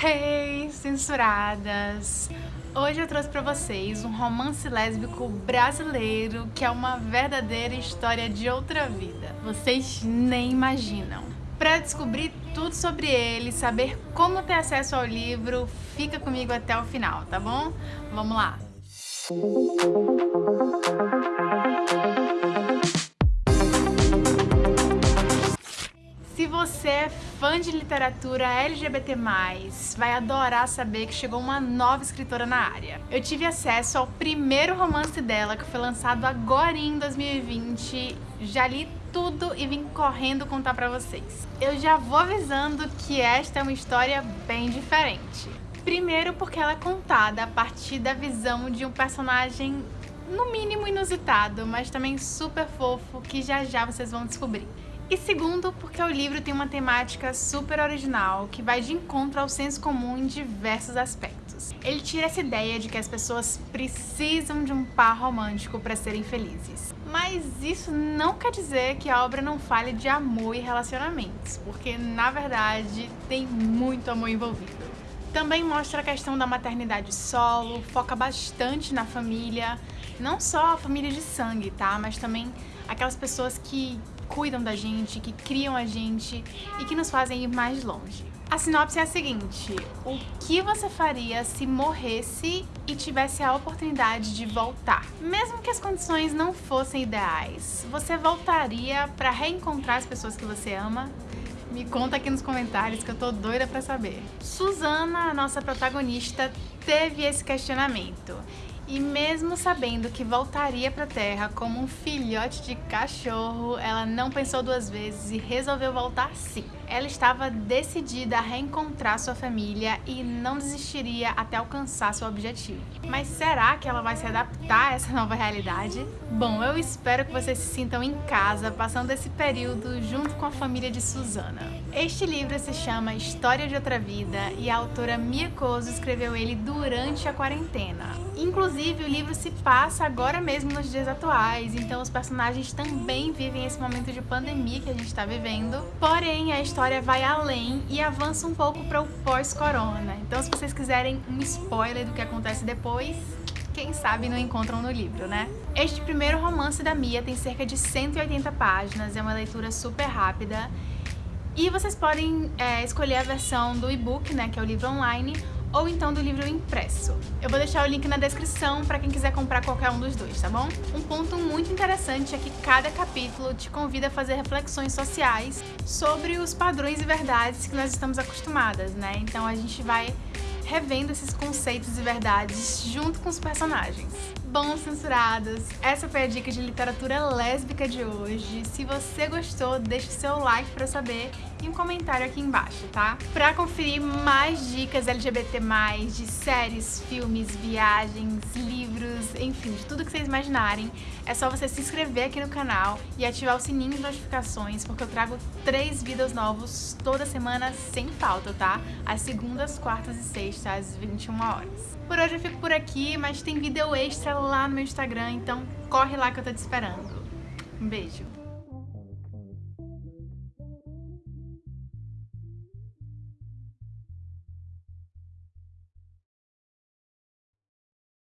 Hey, censuradas! Hoje eu trouxe pra vocês um romance lésbico brasileiro que é uma verdadeira história de outra vida. Vocês nem imaginam. Para descobrir tudo sobre ele, saber como ter acesso ao livro, fica comigo até o final, tá bom? Vamos lá! Se você é fã de literatura LGBT+, vai adorar saber que chegou uma nova escritora na área. Eu tive acesso ao primeiro romance dela, que foi lançado agora em 2020. Já li tudo e vim correndo contar pra vocês. Eu já vou avisando que esta é uma história bem diferente. Primeiro porque ela é contada a partir da visão de um personagem no mínimo inusitado, mas também super fofo, que já já vocês vão descobrir. E segundo, porque o livro tem uma temática super original, que vai de encontro ao senso comum em diversos aspectos. Ele tira essa ideia de que as pessoas precisam de um par romântico para serem felizes. Mas isso não quer dizer que a obra não fale de amor e relacionamentos, porque na verdade tem muito amor envolvido. Também mostra a questão da maternidade solo, foca bastante na família, não só a família de sangue, tá? Mas também aquelas pessoas que cuidam da gente, que criam a gente e que nos fazem ir mais longe. A sinopse é a seguinte, o que você faria se morresse e tivesse a oportunidade de voltar? Mesmo que as condições não fossem ideais, você voltaria para reencontrar as pessoas que você ama? Me conta aqui nos comentários que eu tô doida pra saber. Suzana, a nossa protagonista, teve esse questionamento e mesmo sabendo que voltaria para a Terra como um filhote de cachorro, ela não pensou duas vezes e resolveu voltar sim. Ela estava decidida a reencontrar sua família e não desistiria até alcançar seu objetivo. Mas será que ela vai se adaptar a essa nova realidade? Bom, eu espero que vocês se sintam em casa passando esse período junto com a família de Susana. Este livro se chama História de Outra Vida e a autora Mia Kozo escreveu ele durante a quarentena. Inclusive, o livro se passa agora mesmo nos dias atuais, então os personagens também vivem esse momento de pandemia que a gente está vivendo. Porém, a história vai além e avança um pouco para o pós-corona. Então, se vocês quiserem um spoiler do que acontece depois, quem sabe não encontram no livro, né? Este primeiro romance da Mia tem cerca de 180 páginas, é uma leitura super rápida. E vocês podem é, escolher a versão do e-book, né, que é o livro online, ou então do livro impresso. Eu vou deixar o link na descrição para quem quiser comprar qualquer um dos dois, tá bom? Um ponto muito interessante é que cada capítulo te convida a fazer reflexões sociais sobre os padrões e verdades que nós estamos acostumadas, né? Então a gente vai revendo esses conceitos e verdades junto com os personagens. Bom, censurados, essa foi a dica de literatura lésbica de hoje. Se você gostou, deixe seu like pra saber e um comentário aqui embaixo, tá? Pra conferir mais dicas LGBT+, de séries, filmes, viagens, livros, enfim, de tudo que vocês imaginarem, é só você se inscrever aqui no canal e ativar o sininho de notificações, porque eu trago três vídeos novos toda semana sem falta, tá? Às segundas, quartas e sextas, às 21 horas. Por hoje eu fico por aqui, mas tem vídeo extra lá no meu Instagram, então corre lá que eu tô te esperando. Um beijo!